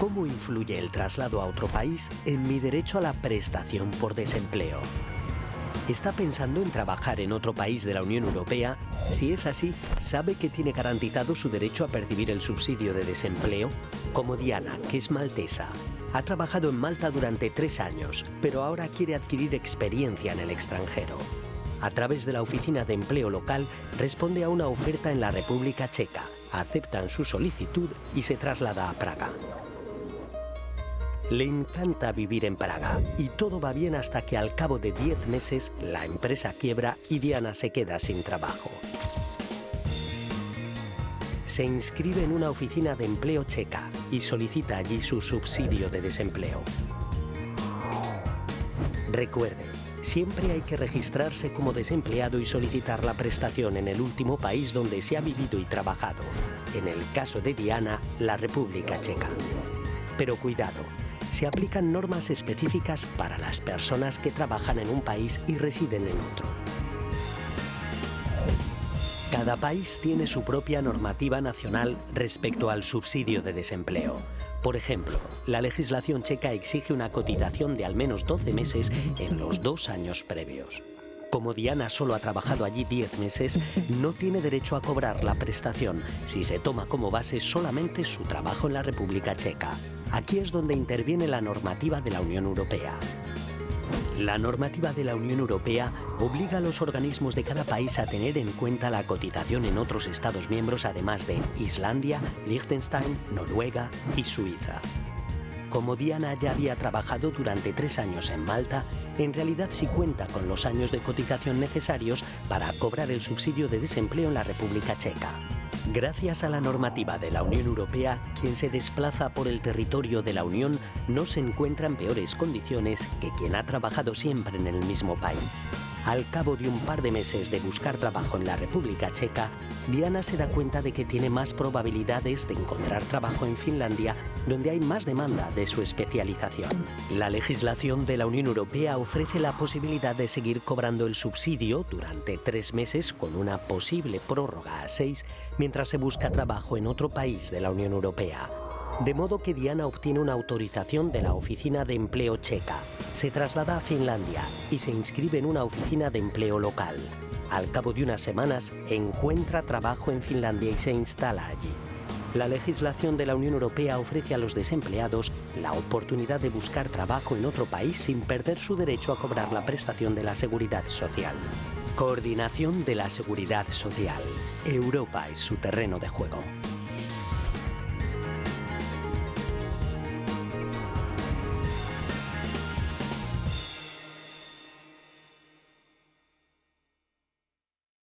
¿Cómo influye el traslado a otro país en mi derecho a la prestación por desempleo? ¿Está pensando en trabajar en otro país de la Unión Europea? Si es así, ¿sabe que tiene garantizado su derecho a percibir el subsidio de desempleo? Como Diana, que es maltesa. Ha trabajado en Malta durante tres años, pero ahora quiere adquirir experiencia en el extranjero. A través de la oficina de empleo local, responde a una oferta en la República Checa, aceptan su solicitud y se traslada a Praga. Le encanta vivir en Praga y todo va bien hasta que al cabo de 10 meses la empresa quiebra y Diana se queda sin trabajo. Se inscribe en una oficina de empleo checa y solicita allí su subsidio de desempleo. Recuerde, siempre hay que registrarse como desempleado y solicitar la prestación en el último país donde se ha vivido y trabajado. En el caso de Diana, la República Checa. Pero cuidado, se aplican normas específicas para las personas que trabajan en un país y residen en otro. Cada país tiene su propia normativa nacional respecto al subsidio de desempleo. Por ejemplo, la legislación checa exige una cotización de al menos 12 meses en los dos años previos. Como Diana solo ha trabajado allí 10 meses, no tiene derecho a cobrar la prestación si se toma como base solamente su trabajo en la República Checa. Aquí es donde interviene la normativa de la Unión Europea. La normativa de la Unión Europea obliga a los organismos de cada país a tener en cuenta la cotización en otros Estados miembros, además de Islandia, Liechtenstein, Noruega y Suiza. Como Diana ya había trabajado durante tres años en Malta, en realidad sí cuenta con los años de cotización necesarios para cobrar el subsidio de desempleo en la República Checa. Gracias a la normativa de la Unión Europea, quien se desplaza por el territorio de la Unión no se encuentra en peores condiciones que quien ha trabajado siempre en el mismo país. Al cabo de un par de meses de buscar trabajo en la República Checa, Diana se da cuenta de que tiene más probabilidades de encontrar trabajo en Finlandia, donde hay más demanda de su especialización. La legislación de la Unión Europea ofrece la posibilidad de seguir cobrando el subsidio durante tres meses con una posible prórroga a seis mientras se busca trabajo en otro país de la Unión Europea. De modo que Diana obtiene una autorización de la Oficina de Empleo Checa, se traslada a Finlandia y se inscribe en una oficina de empleo local. Al cabo de unas semanas, encuentra trabajo en Finlandia y se instala allí. La legislación de la Unión Europea ofrece a los desempleados la oportunidad de buscar trabajo en otro país sin perder su derecho a cobrar la prestación de la seguridad social. Coordinación de la Seguridad Social. Europa es su terreno de juego.